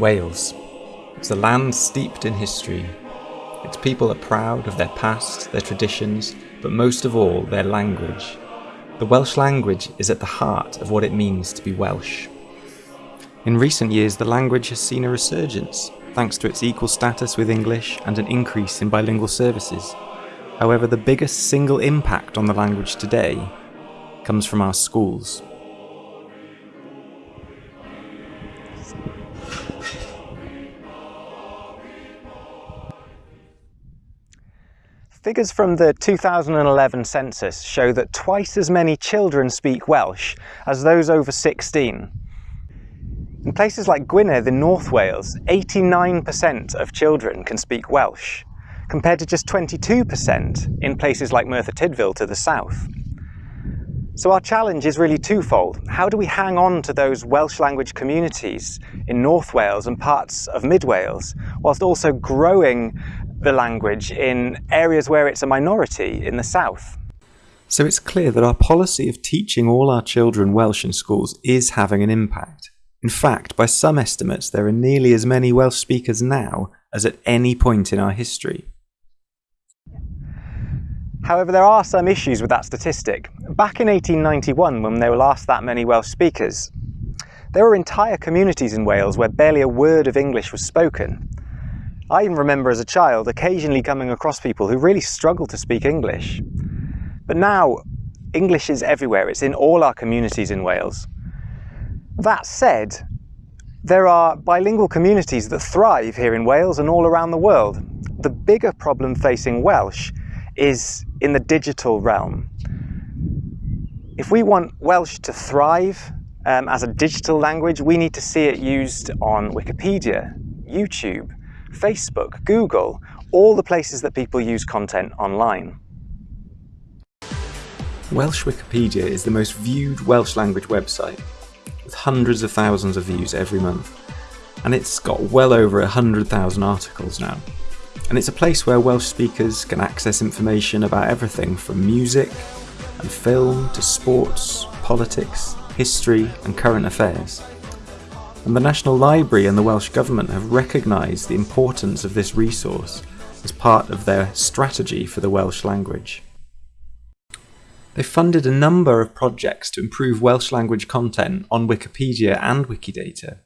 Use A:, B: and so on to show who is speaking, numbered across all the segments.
A: Wales. It's a land steeped in history. Its people are proud of their past, their traditions, but most of all, their language. The Welsh language is at the heart of what it means to be Welsh. In recent years, the language has seen a resurgence, thanks to its equal status with English and an increase in bilingual services. However, the biggest single impact on the language today comes from our schools.
B: Figures from the 2011 census show that twice as many children speak Welsh as those over 16. In places like Gwynedd in North Wales, 89% of children can speak Welsh, compared to just 22% in places like Merthyr Tydfil to the south. So our challenge is really twofold. How do we hang on to those Welsh language communities in North Wales and parts of Mid Wales, whilst also growing the language in areas where it's a minority in the south.
A: So it's clear that our policy of teaching all our children Welsh in schools is having an impact. In fact, by some estimates, there are nearly as many Welsh speakers now as at any point in our history.
B: However, there are some issues with that statistic. Back in 1891, when there were last that many Welsh speakers, there were entire communities in Wales where barely a word of English was spoken. I even remember as a child occasionally coming across people who really struggle to speak English. But now, English is everywhere. It's in all our communities in Wales. That said, there are bilingual communities that thrive here in Wales and all around the world. The bigger problem facing Welsh is in the digital realm. If we want Welsh to thrive um, as a digital language, we need to see it used on Wikipedia, YouTube, Facebook, Google, all the places that people use content online.
A: Welsh Wikipedia is the most viewed Welsh language website, with hundreds of thousands of views every month, and it's got well over 100,000 articles now. And it's a place where Welsh speakers can access information about everything from music and film to sports, politics, history and current affairs and the National Library and the Welsh Government have recognised the importance of this resource as part of their strategy for the Welsh language. They funded a number of projects to improve Welsh language content on Wikipedia and Wikidata.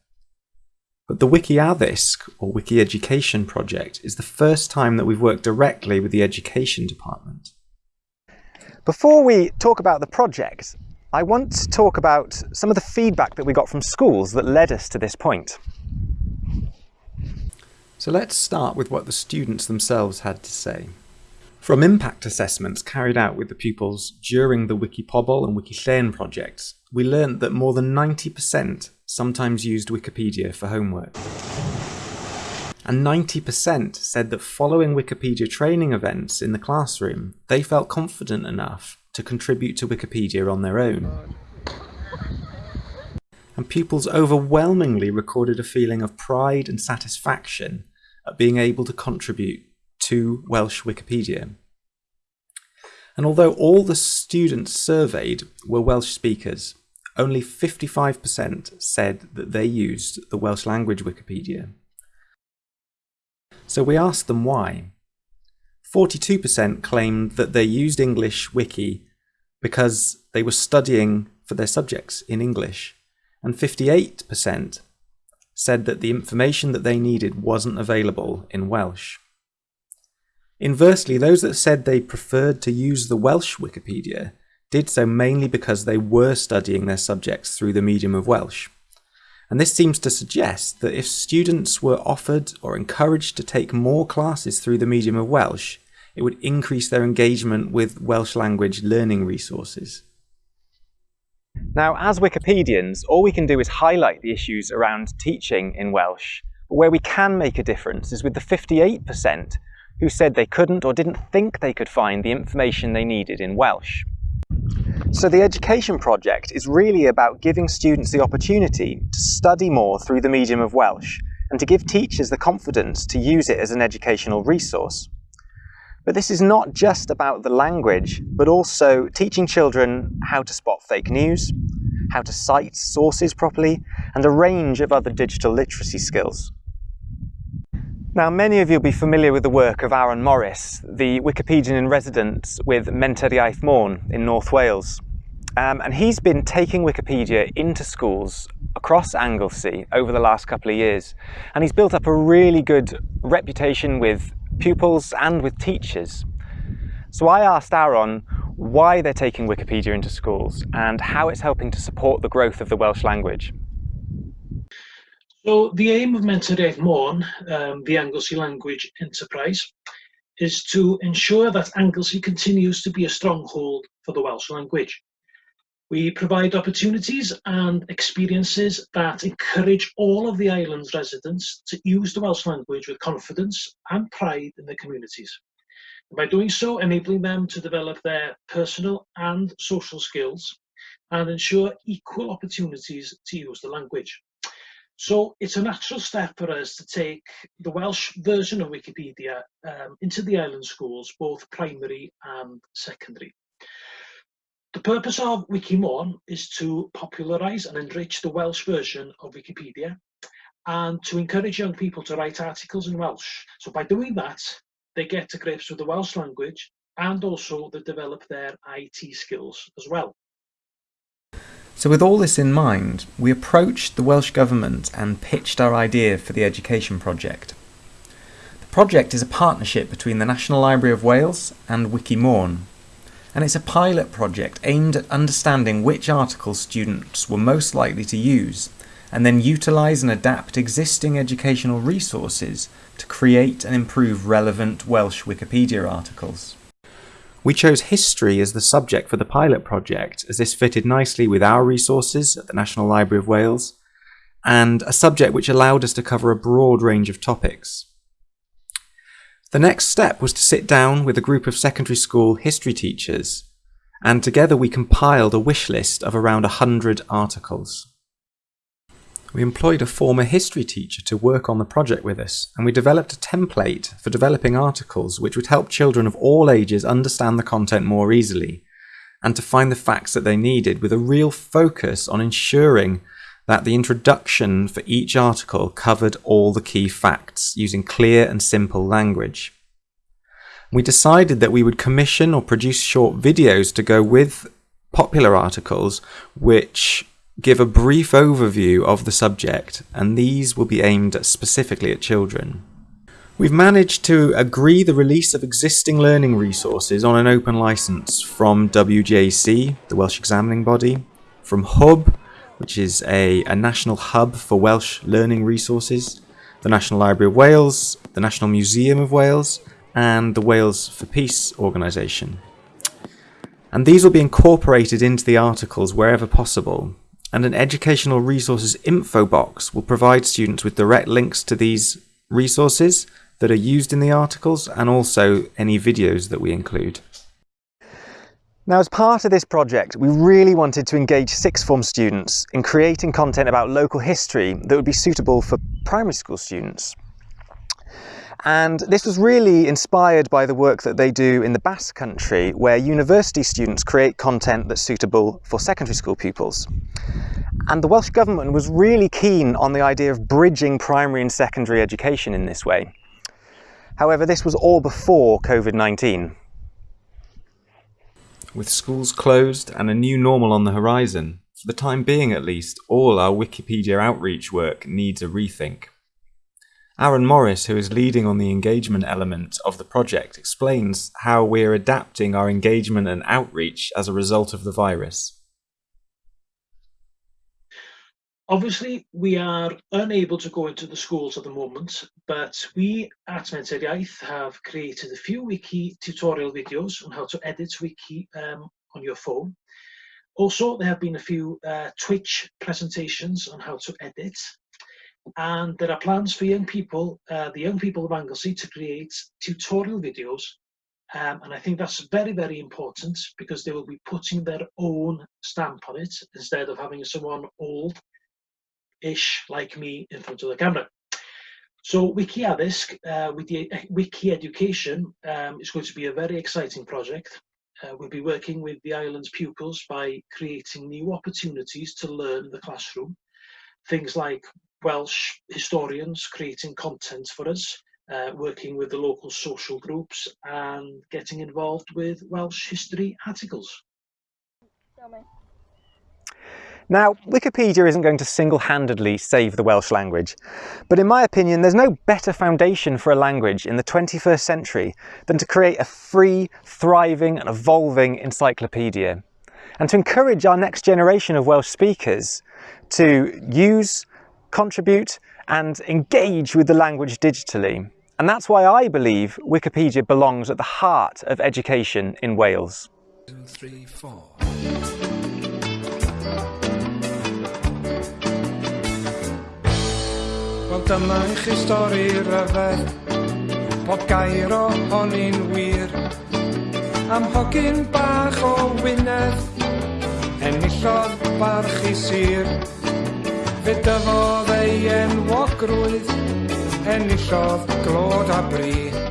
A: But the Wiki Addysg, or Wiki Education project, is the first time that we've worked directly with the Education Department.
B: Before we talk about the project, I want to talk about some of the feedback that we got from schools that led us to this point.
A: So let's start with what the students themselves had to say. From impact assessments carried out with the pupils during the Wikipobl and Wikillen projects, we learned that more than 90% sometimes used Wikipedia for homework. And 90% said that following Wikipedia training events in the classroom, they felt confident enough to contribute to Wikipedia on their own. And pupils overwhelmingly recorded a feeling of pride and satisfaction at being able to contribute to Welsh Wikipedia. And although all the students surveyed were Welsh speakers, only 55% said that they used the Welsh language Wikipedia. So we asked them why. 42% claimed that they used English Wiki because they were studying for their subjects in English, and 58% said that the information that they needed wasn't available in Welsh. Inversely, those that said they preferred to use the Welsh Wikipedia did so mainly because they were studying their subjects through the medium of Welsh. And this seems to suggest that if students were offered or encouraged to take more classes through the medium of Welsh, it would increase their engagement with Welsh language learning resources.
B: Now, as Wikipedians, all we can do is highlight the issues around teaching in Welsh. But where we can make a difference is with the 58% who said they couldn't or didn't think they could find the information they needed in Welsh. So the Education Project is really about giving students the opportunity to study more through the medium of Welsh and to give teachers the confidence to use it as an educational resource. But this is not just about the language, but also teaching children how to spot fake news, how to cite sources properly, and a range of other digital literacy skills. Now, many of you will be familiar with the work of Aaron Morris, the Wikipedian in residence with Menter Iaith Môn in North Wales. Um, and he's been taking Wikipedia into schools across Anglesey over the last couple of years. And he's built up a really good reputation with pupils and with teachers. So I asked Aaron why they're taking Wikipedia into schools and how it's helping to support the growth of the Welsh language.
C: So the aim of Iaith Môn, um, the Anglesey Language Enterprise, is to ensure that Anglesey continues to be a stronghold for the Welsh language. We provide opportunities and experiences that encourage all of the island's residents to use the Welsh language with confidence and pride in their communities. And by doing so, enabling them to develop their personal and social skills and ensure equal opportunities to use the language. So it's a natural step for us to take the Welsh version of Wikipedia um, into the island schools, both primary and secondary. The purpose of Wikimôn is to popularise and enrich the Welsh version of Wikipedia and to encourage young people to write articles in Welsh. So by doing that, they get to grips with the Welsh language and also they develop their IT skills as well.
A: So with all this in mind, we approached the Welsh Government and pitched our idea for the education project. The project is a partnership between the National Library of Wales and Wikimôn, and it's a pilot project aimed at understanding which articles students were most likely to use, and then utilise and adapt existing educational resources to create and improve relevant Welsh Wikipedia articles. We chose history as the subject for the pilot project, as this fitted nicely with our resources at the National Library of Wales, and a subject which allowed us to cover a broad range of topics. The next step was to sit down with a group of secondary school history teachers, and together we compiled a wish list of around 100 articles. We employed a former history teacher to work on the project with us, and we developed a template for developing articles which would help children of all ages understand the content more easily, and to find the facts that they needed with a real focus on ensuring that the introduction for each article covered all the key facts using clear and simple language. We decided that we would commission or produce short videos to go with popular articles which give a brief overview of the subject and these will be aimed specifically at children. We've managed to agree the release of existing learning resources on an open license from WJEC, the Welsh examining body, from Hwb, which is a, a national hub for Welsh learning resources, the National Library of Wales, the National Museum of Wales, and the Wales for Peace organisation. And these will be incorporated into the articles wherever possible, and an educational resources info box will provide students with direct links to these resources that are used in the articles and also any videos that we include.
B: Now, as part of this project, we really wanted to engage sixth form students in creating content about local history that would be suitable for primary school students. And this was really inspired by the work that they do in the Basque Country, where university students create content that's suitable for secondary school pupils. And the Welsh Government was really keen on the idea of bridging primary and secondary education in this way. However, this was all before COVID-19.
A: With schools closed and a new normal on the horizon, for the time being at least, all our Wikipedia outreach work needs a rethink. Aaron Morris, who is leading on the engagement element of the project, explains how we're adapting our engagement and outreach as a result of the virus.
C: Obviously, we are unable to go into the schools at the moment, but we at Menter Iaith have created a few wiki tutorial videos on how to edit wiki um, on your phone. Also, there have been a few uh, Twitch presentations on how to edit. And there are plans for young people, uh, the young people of Anglesey, to create tutorial videos. Um, and I think that's very, very important because they will be putting their own stamp on it instead of having someone old ish like me in front of the camera. So Wiki Addysg uh, with the uh, Wiki Education um, is going to be a very exciting project. Uh, we'll be working with the island's pupils by creating new opportunities to learn in the classroom. Things like Welsh historians creating content for us, uh, working with the local social groups and getting involved with Welsh history articles.
A: Now, Wikipedia isn't going to single-handedly save the Welsh language, but in my opinion, there's no better foundation for a language in the 21st century than to create a free, thriving and evolving encyclopedia, and to encourage our next generation of Welsh speakers to use, contribute and engage with the language digitally. And that's why I believe Wikipedia belongs at the heart of education in Wales. Two, dyma i chi stori ryfedd Pob gair ohoni'n wir. Am hogyn bach o wynedd Enillodd barch i sir. Fe dyfodd ei enwogrwydd Enillodd glod a bryd